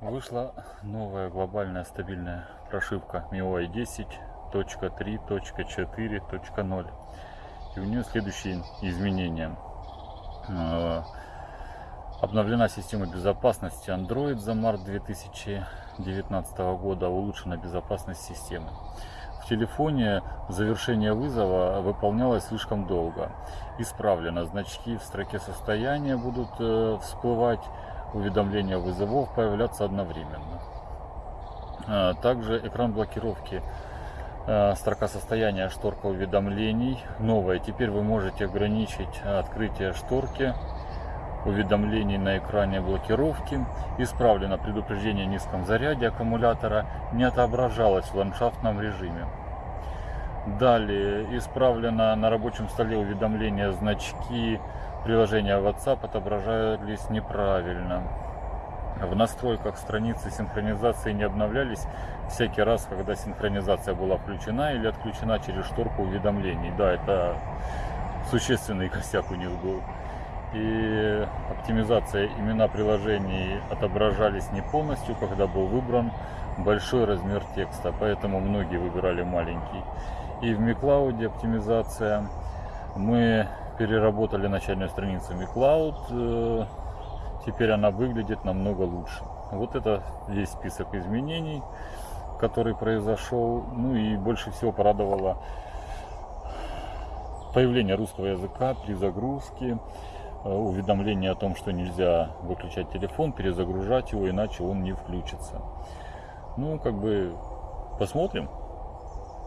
Вышла новая глобальная стабильная прошивка MIUI 10.3.4.0 и у нее следующие изменения. Э, Обновлена система безопасности Android за март 2019 года, улучшена безопасность системы. В телефоне завершение вызова выполнялось слишком долго. Исправлено. Значки в строке состояния будут э, всплывать, уведомления вызовов появляться одновременно. А, Также экран блокировки э, строка состояния, шторка уведомлений новая. Теперь вы можете ограничить открытие шторки уведомлений на экране блокировки. Исправлено предупреждение о низком заряде аккумулятора, не отображалось в ландшафтном режиме. Далее исправлено на рабочем столе уведомления значки приложения WhatsApp отображались неправильно. В настройках страницы синхронизации не обновлялись всякий раз, когда синхронизация была включена или отключена через шторку уведомлений. Да, это существенный косяк у них был и оптимизация имена приложений отображались не полностью, когда был выбран большой размер текста, поэтому многие выбирали маленький. И в MiCloud оптимизация. Мы переработали начальную страницу MiCloud, э, теперь она выглядит намного лучше. Вот это весь список изменений, который произошел. Ну и больше всего порадовало появление русского языка при загрузке. Э, уведомление о том, что нельзя выключать телефон, перезагружать его, иначе он не включится. Ну, как бы посмотрим,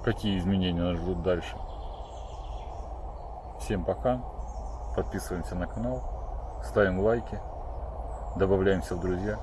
какие изменения нас ждут дальше. Всем пока. Подписываемся на канал, ставим лайки, добавляемся в друзья.